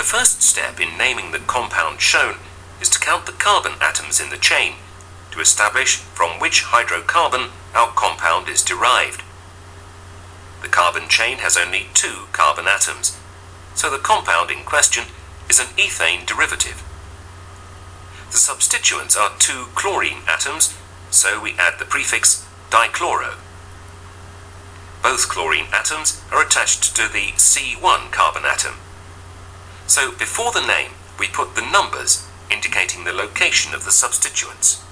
The first step in naming the compound shown is to count the carbon atoms in the chain to establish from which hydrocarbon our compound is derived. The carbon chain has only two carbon atoms, so the compound in question is an ethane derivative. The substituents are two chlorine atoms, so we add the prefix dichloro. Both chlorine atoms are attached to the C1 carbon atom. So before the name, we put the numbers indicating the location of the substituents.